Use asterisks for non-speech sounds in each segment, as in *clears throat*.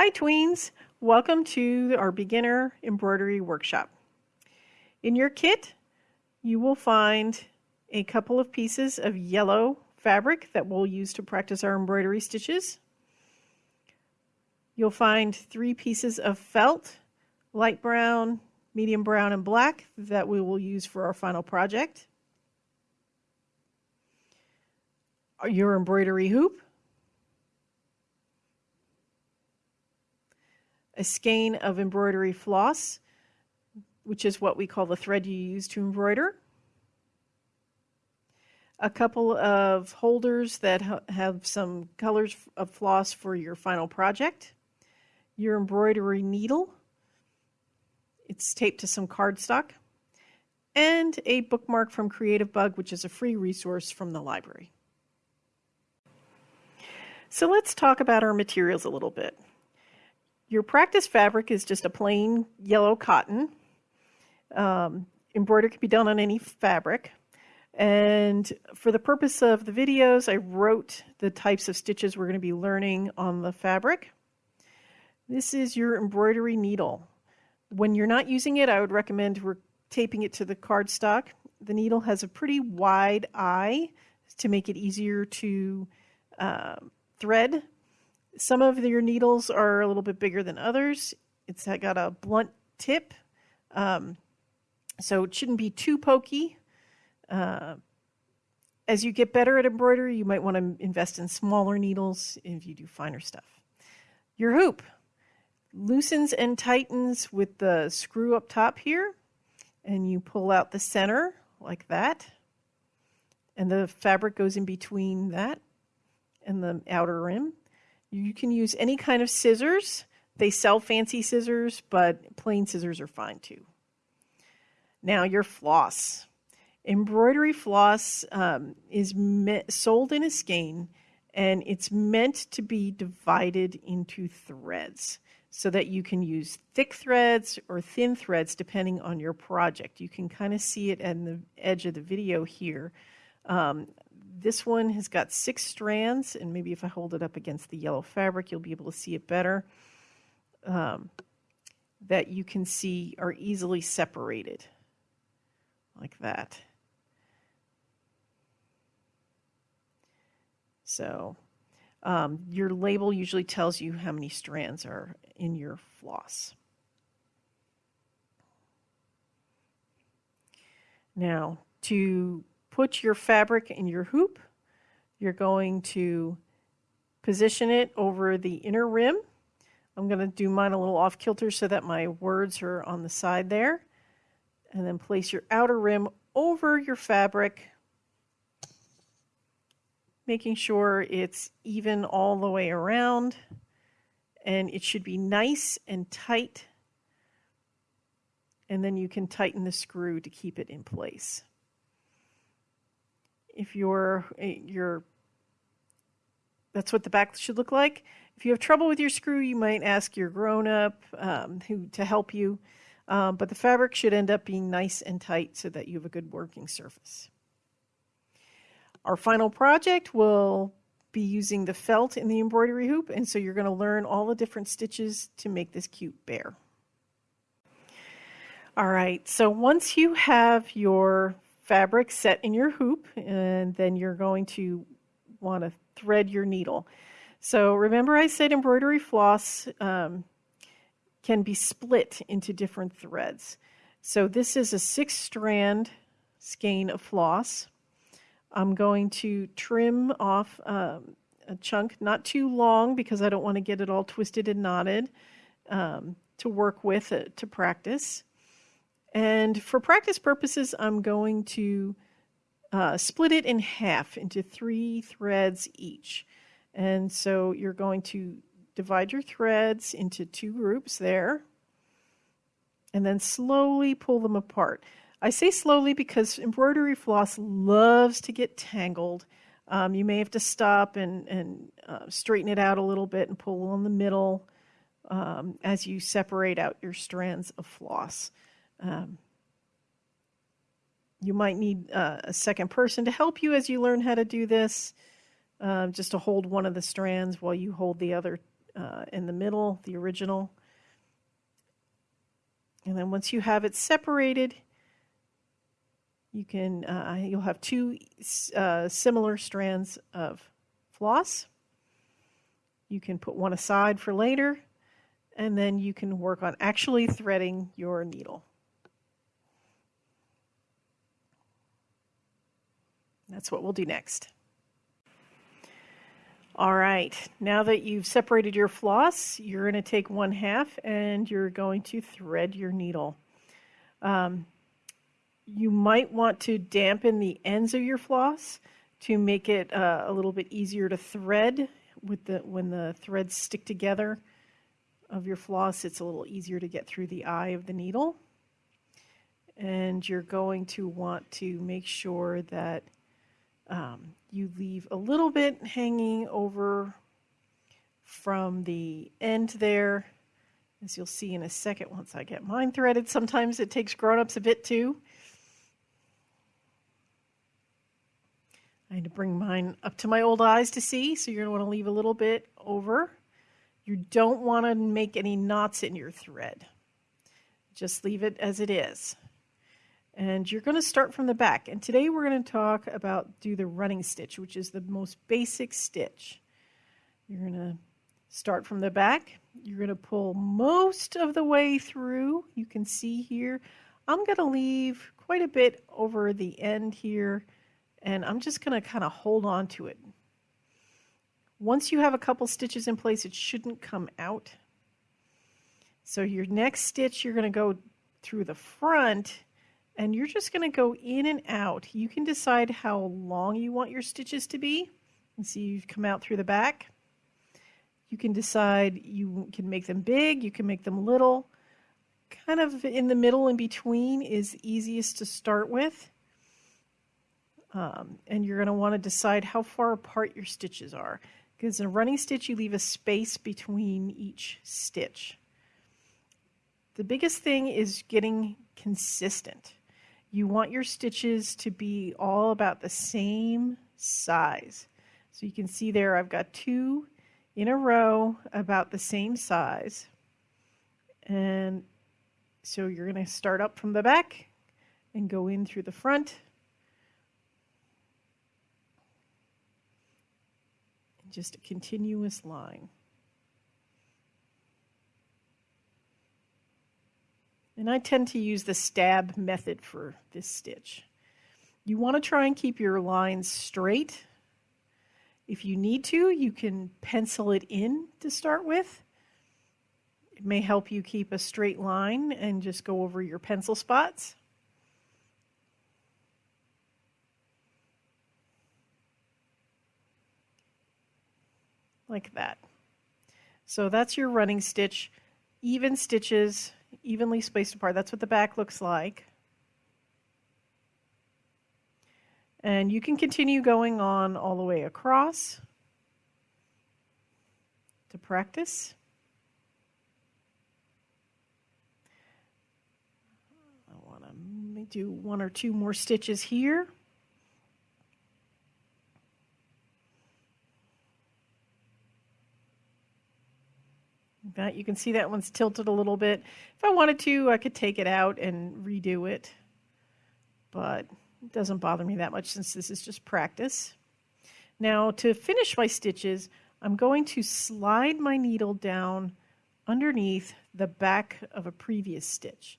Hi tweens, welcome to our beginner embroidery workshop. In your kit, you will find a couple of pieces of yellow fabric that we'll use to practice our embroidery stitches. You'll find three pieces of felt, light brown, medium brown, and black that we will use for our final project. Your embroidery hoop, a skein of embroidery floss, which is what we call the thread you use to embroider. A couple of holders that ha have some colors of floss for your final project. Your embroidery needle. It's taped to some cardstock. And a bookmark from Creativebug, which is a free resource from the library. So let's talk about our materials a little bit. Your practice fabric is just a plain yellow cotton. Um, embroidery can be done on any fabric. And for the purpose of the videos, I wrote the types of stitches we're going to be learning on the fabric. This is your embroidery needle. When you're not using it, I would recommend taping it to the cardstock. The needle has a pretty wide eye to make it easier to uh, thread some of your needles are a little bit bigger than others. It's got a blunt tip, um, so it shouldn't be too pokey. Uh, as you get better at embroidery, you might want to invest in smaller needles if you do finer stuff. Your hoop loosens and tightens with the screw up top here, and you pull out the center like that, and the fabric goes in between that and the outer rim. You can use any kind of scissors. They sell fancy scissors, but plain scissors are fine too. Now your floss. Embroidery floss um, is sold in a skein and it's meant to be divided into threads so that you can use thick threads or thin threads depending on your project. You can kind of see it at the edge of the video here. Um, this one has got six strands, and maybe if I hold it up against the yellow fabric, you'll be able to see it better. Um, that you can see are easily separated, like that. So um, your label usually tells you how many strands are in your floss. Now, to put your fabric in your hoop. You're going to position it over the inner rim. I'm going to do mine a little off kilter so that my words are on the side there. And then place your outer rim over your fabric, making sure it's even all the way around. And it should be nice and tight. And then you can tighten the screw to keep it in place if you're you're that's what the back should look like. If you have trouble with your screw, you might ask your grown-up um, who to help you. Um, but the fabric should end up being nice and tight so that you have a good working surface. Our final project will be using the felt in the embroidery hoop, and so you're going to learn all the different stitches to make this cute bear. All right, so once you have your fabric set in your hoop and then you're going to want to thread your needle. So remember I said embroidery floss um, can be split into different threads. So this is a six strand skein of floss. I'm going to trim off um, a chunk, not too long because I don't want to get it all twisted and knotted um, to work with it to practice. And for practice purposes, I'm going to uh, split it in half into three threads each. And so you're going to divide your threads into two groups there and then slowly pull them apart. I say slowly because embroidery floss loves to get tangled. Um, you may have to stop and, and uh, straighten it out a little bit and pull on the middle um, as you separate out your strands of floss. Um, you might need uh, a second person to help you as you learn how to do this, uh, just to hold one of the strands while you hold the other uh, in the middle, the original. And then once you have it separated, you can uh, you'll have two uh, similar strands of floss. You can put one aside for later, and then you can work on actually threading your needle. That's what we'll do next. All right, now that you've separated your floss, you're going to take one half and you're going to thread your needle. Um, you might want to dampen the ends of your floss to make it uh, a little bit easier to thread with the when the threads stick together of your floss it's a little easier to get through the eye of the needle and you're going to want to make sure that um, you leave a little bit hanging over from the end there as you'll see in a second once I get mine threaded sometimes it takes grown-ups a bit too I had to bring mine up to my old eyes to see, so you're going to want to leave a little bit over. You don't want to make any knots in your thread. Just leave it as it is. And you're going to start from the back. And today we're going to talk about do the running stitch, which is the most basic stitch. You're going to start from the back. You're going to pull most of the way through. You can see here. I'm going to leave quite a bit over the end here and I'm just going to kind of hold on to it. Once you have a couple stitches in place, it shouldn't come out. So your next stitch, you're going to go through the front and you're just going to go in and out. You can decide how long you want your stitches to be. And see you've come out through the back. You can decide you can make them big, you can make them little. Kind of in the middle in between is easiest to start with. Um, and you're going to want to decide how far apart your stitches are. Because in a running stitch, you leave a space between each stitch. The biggest thing is getting consistent. You want your stitches to be all about the same size. So you can see there I've got two in a row about the same size. And so you're going to start up from the back and go in through the front just a continuous line. And I tend to use the stab method for this stitch. You want to try and keep your lines straight. If you need to, you can pencil it in to start with. It may help you keep a straight line and just go over your pencil spots. like that. So that's your running stitch, even stitches, evenly spaced apart. That's what the back looks like. And you can continue going on all the way across to practice. I want to do one or two more stitches here. That you can see that one's tilted a little bit. If I wanted to, I could take it out and redo it, but it doesn't bother me that much since this is just practice. Now to finish my stitches, I'm going to slide my needle down underneath the back of a previous stitch,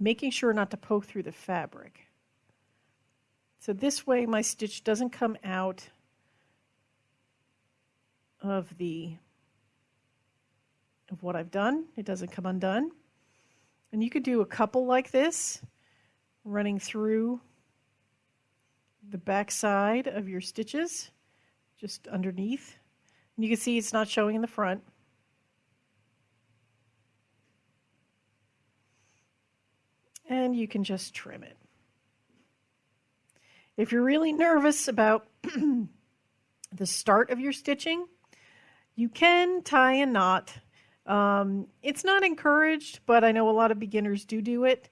making sure not to poke through the fabric. So this way my stitch doesn't come out of the of what I've done. It doesn't come undone. And you could do a couple like this, running through the back side of your stitches, just underneath. And you can see it's not showing in the front. And you can just trim it. If you're really nervous about *clears throat* the start of your stitching, you can tie a knot um, it's not encouraged, but I know a lot of beginners do do it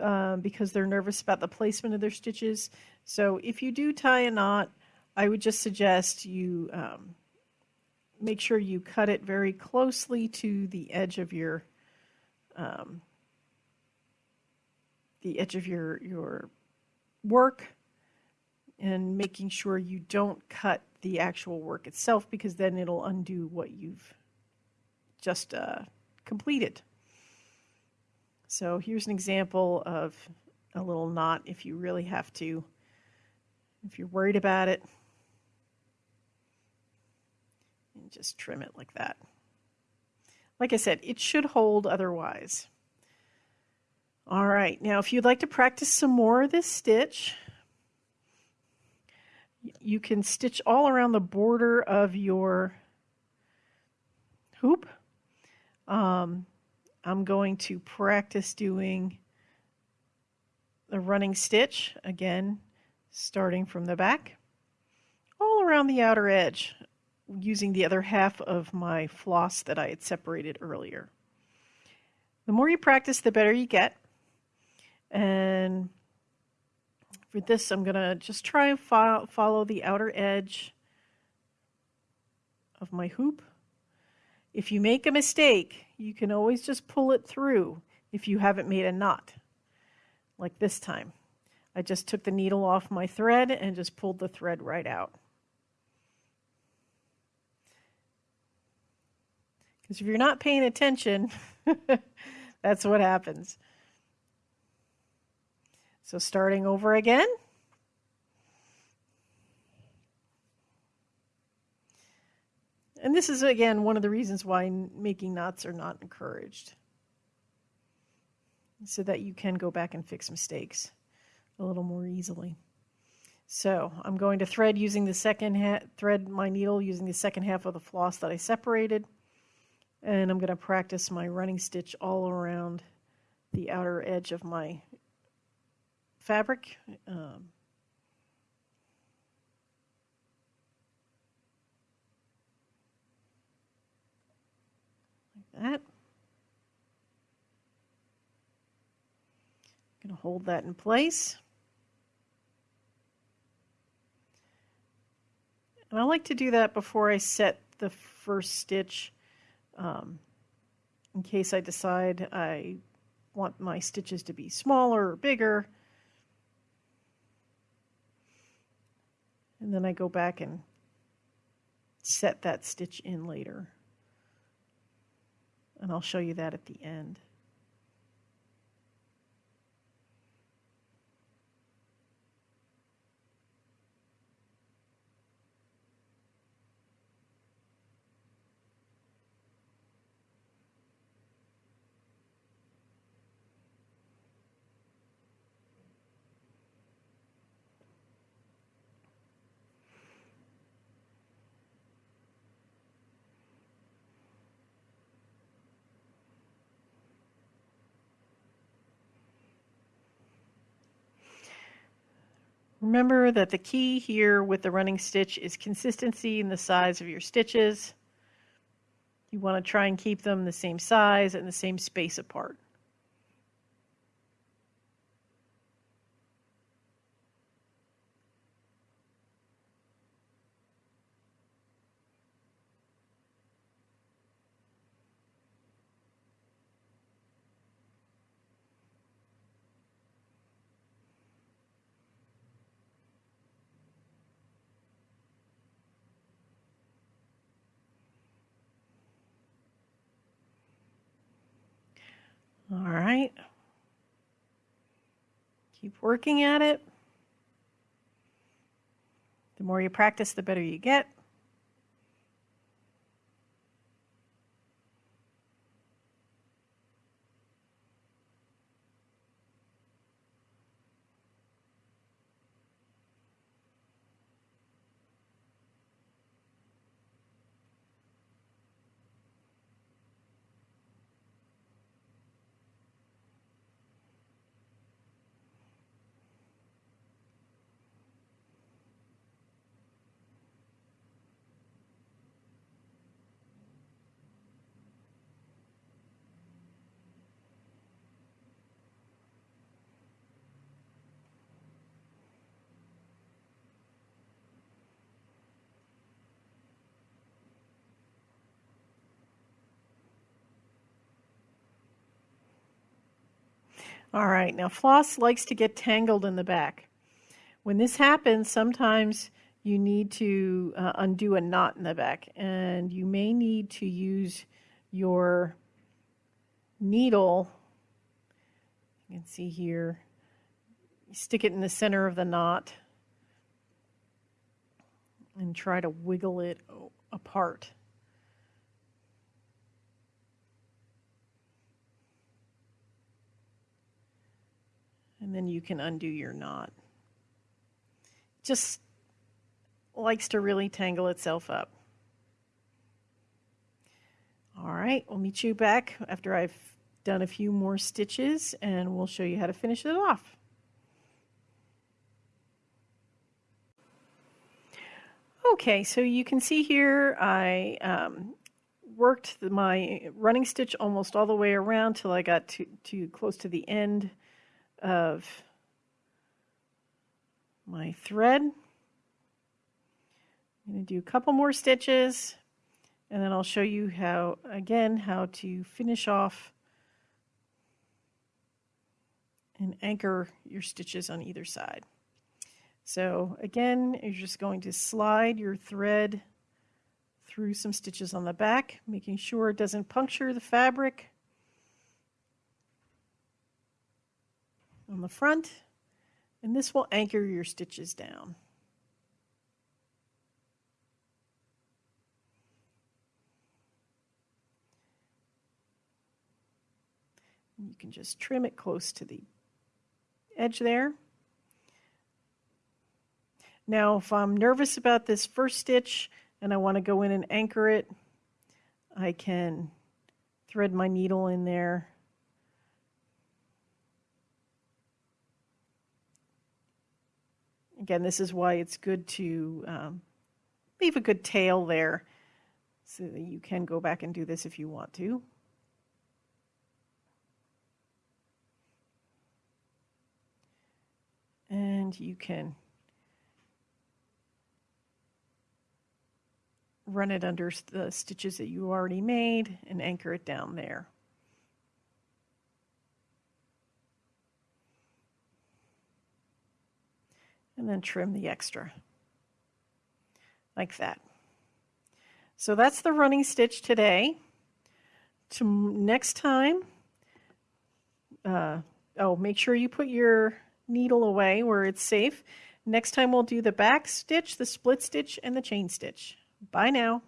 uh, because they're nervous about the placement of their stitches. So if you do tie a knot, I would just suggest you um, make sure you cut it very closely to the edge of your um, the edge of your your work and making sure you don't cut the actual work itself because then it'll undo what you've just uh, completed. So here's an example of a little knot if you really have to, if you're worried about it, and just trim it like that. Like I said, it should hold otherwise. All right, now if you'd like to practice some more of this stitch, you can stitch all around the border of your hoop. Um, I'm going to practice doing the running stitch again, starting from the back, all around the outer edge, using the other half of my floss that I had separated earlier. The more you practice, the better you get. And for this, I'm going to just try and fo follow the outer edge of my hoop. If you make a mistake, you can always just pull it through if you haven't made a knot, like this time. I just took the needle off my thread and just pulled the thread right out. Because if you're not paying attention, *laughs* that's what happens. So starting over again. And this is, again, one of the reasons why making knots are not encouraged. So that you can go back and fix mistakes a little more easily. So I'm going to thread using the second thread my needle using the second half of the floss that I separated. And I'm going to practice my running stitch all around the outer edge of my fabric. Um, that. I'm going to hold that in place. And I like to do that before I set the first stitch um, in case I decide I want my stitches to be smaller or bigger. And then I go back and set that stitch in later. And I'll show you that at the end. Remember that the key here with the running stitch is consistency in the size of your stitches. You want to try and keep them the same size and the same space apart. All right. Keep working at it. The more you practice, the better you get. All right, now floss likes to get tangled in the back. When this happens, sometimes you need to uh, undo a knot in the back and you may need to use your needle. You can see here, stick it in the center of the knot and try to wiggle it apart. And then you can undo your knot. Just likes to really tangle itself up. All right, we'll meet you back after I've done a few more stitches and we'll show you how to finish it off. Okay, so you can see here I um, worked my running stitch almost all the way around till I got to, to close to the end of my thread. I'm going to do a couple more stitches and then I'll show you how, again, how to finish off and anchor your stitches on either side. So again, you're just going to slide your thread through some stitches on the back, making sure it doesn't puncture the fabric. On the front and this will anchor your stitches down. You can just trim it close to the edge there. Now if I'm nervous about this first stitch and I want to go in and anchor it, I can thread my needle in there Again, this is why it's good to um, leave a good tail there so that you can go back and do this if you want to. And you can run it under the stitches that you already made and anchor it down there. And then trim the extra like that. So that's the running stitch today. To next time, uh, oh, make sure you put your needle away where it's safe. Next time we'll do the back stitch, the split stitch, and the chain stitch. Bye now.